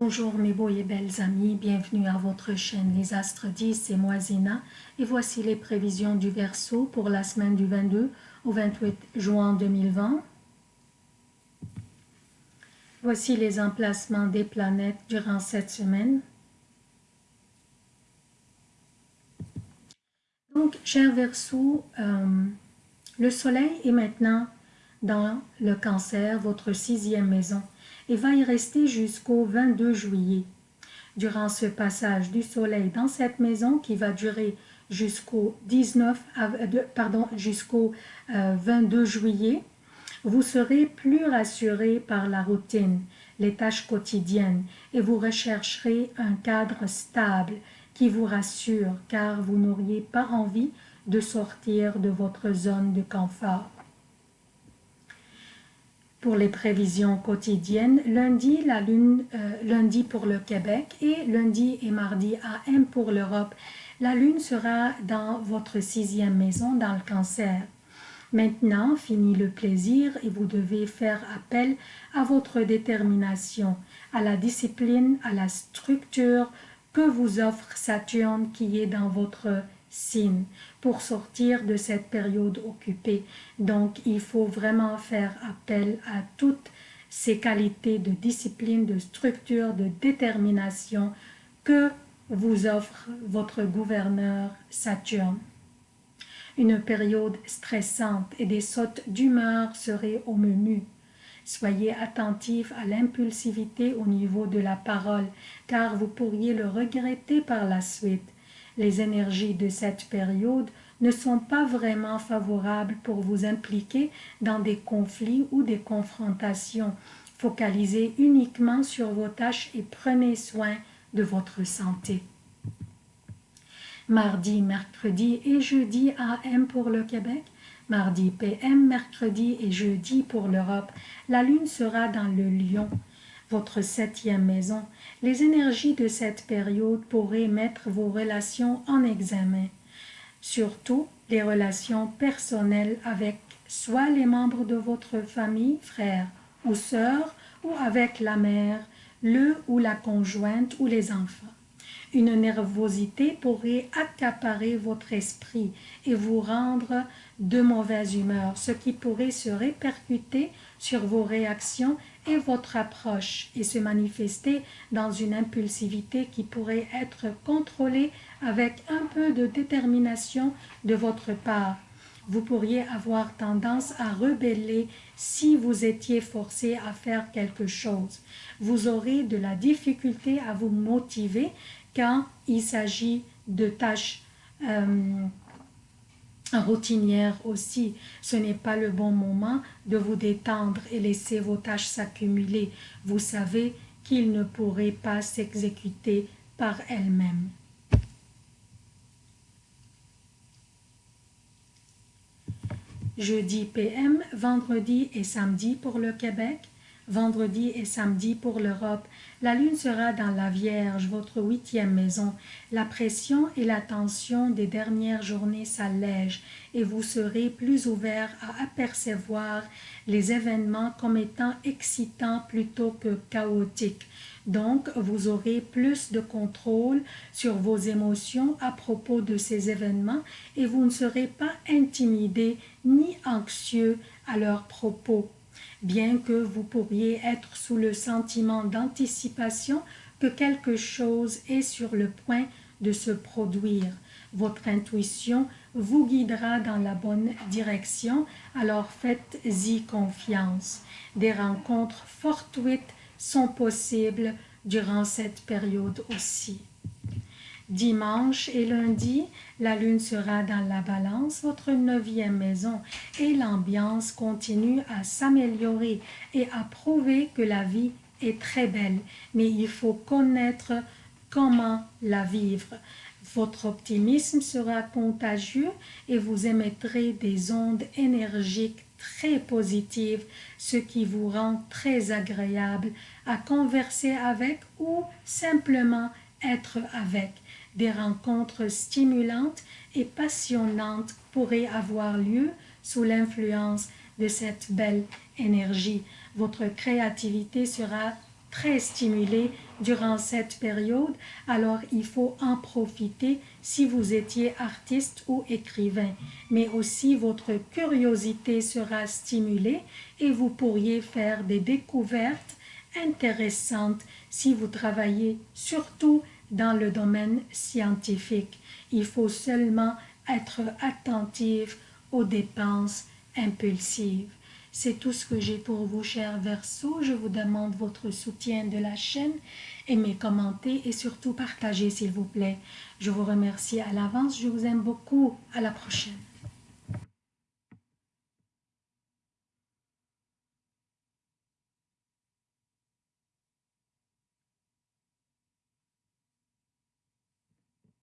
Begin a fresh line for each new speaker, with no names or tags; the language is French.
Bonjour mes beaux et belles amis, bienvenue à votre chaîne Les Astres 10, c'est moi Zéna et voici les prévisions du Verseau pour la semaine du 22 au 28 juin 2020. Voici les emplacements des planètes durant cette semaine. Donc, cher Verseau, euh, le Soleil est maintenant dans le cancer, votre sixième maison et va y rester jusqu'au 22 juillet. Durant ce passage du soleil dans cette maison qui va durer jusqu'au 19 pardon jusqu'au 22 euh, juillet, vous serez plus rassuré par la routine, les tâches quotidiennes et vous rechercherez un cadre stable qui vous rassure car vous n'auriez pas envie de sortir de votre zone de confort. Pour les prévisions quotidiennes, lundi, la lune, euh, lundi pour le Québec et lundi et mardi AM pour l'Europe. La lune sera dans votre sixième maison dans le cancer. Maintenant, fini le plaisir et vous devez faire appel à votre détermination, à la discipline, à la structure que vous offre Saturne qui est dans votre pour sortir de cette période occupée. Donc, il faut vraiment faire appel à toutes ces qualités de discipline, de structure, de détermination que vous offre votre gouverneur Saturne. Une période stressante et des sautes d'humeur seraient au menu. Soyez attentif à l'impulsivité au niveau de la parole, car vous pourriez le regretter par la suite les énergies de cette période ne sont pas vraiment favorables pour vous impliquer dans des conflits ou des confrontations. Focalisez uniquement sur vos tâches et prenez soin de votre santé. Mardi, mercredi et jeudi AM pour le Québec, mardi PM, mercredi et jeudi pour l'Europe. La lune sera dans le lion votre septième maison, les énergies de cette période pourraient mettre vos relations en examen, surtout les relations personnelles avec soit les membres de votre famille, frères ou sœurs, ou avec la mère, le ou la conjointe ou les enfants. Une nervosité pourrait accaparer votre esprit et vous rendre de mauvaise humeur, ce qui pourrait se répercuter sur vos réactions et votre approche et se manifester dans une impulsivité qui pourrait être contrôlée avec un peu de détermination de votre part. Vous pourriez avoir tendance à rebeller si vous étiez forcé à faire quelque chose. Vous aurez de la difficulté à vous motiver quand il s'agit de tâches euh, routinière aussi. Ce n'est pas le bon moment de vous détendre et laisser vos tâches s'accumuler. Vous savez qu'ils ne pourraient pas s'exécuter par elles-mêmes. Jeudi PM, vendredi et samedi pour le Québec, vendredi et samedi pour l'Europe. La lune sera dans la Vierge, votre huitième maison. La pression et la tension des dernières journées s'allègent et vous serez plus ouvert à apercevoir les événements comme étant excitants plutôt que chaotiques. Donc, vous aurez plus de contrôle sur vos émotions à propos de ces événements et vous ne serez pas intimidé ni anxieux à leur propos bien que vous pourriez être sous le sentiment d'anticipation que quelque chose est sur le point de se produire. Votre intuition vous guidera dans la bonne direction, alors faites-y confiance. Des rencontres fortuites sont possibles durant cette période aussi. Dimanche et lundi, la lune sera dans la balance, votre neuvième maison, et l'ambiance continue à s'améliorer et à prouver que la vie est très belle, mais il faut connaître comment la vivre. Votre optimisme sera contagieux et vous émettrez des ondes énergiques très positives, ce qui vous rend très agréable à converser avec ou simplement être avec. Des rencontres stimulantes et passionnantes pourraient avoir lieu sous l'influence de cette belle énergie. Votre créativité sera très stimulé durant cette période, alors il faut en profiter si vous étiez artiste ou écrivain. Mais aussi votre curiosité sera stimulée et vous pourriez faire des découvertes intéressantes si vous travaillez surtout dans le domaine scientifique. Il faut seulement être attentif aux dépenses impulsives. C'est tout ce que j'ai pour vous, chers Verseaux. Je vous demande votre soutien de la chaîne. Aimez, commentez et surtout partagez, s'il vous plaît. Je vous remercie à l'avance. Je vous aime beaucoup. À la prochaine.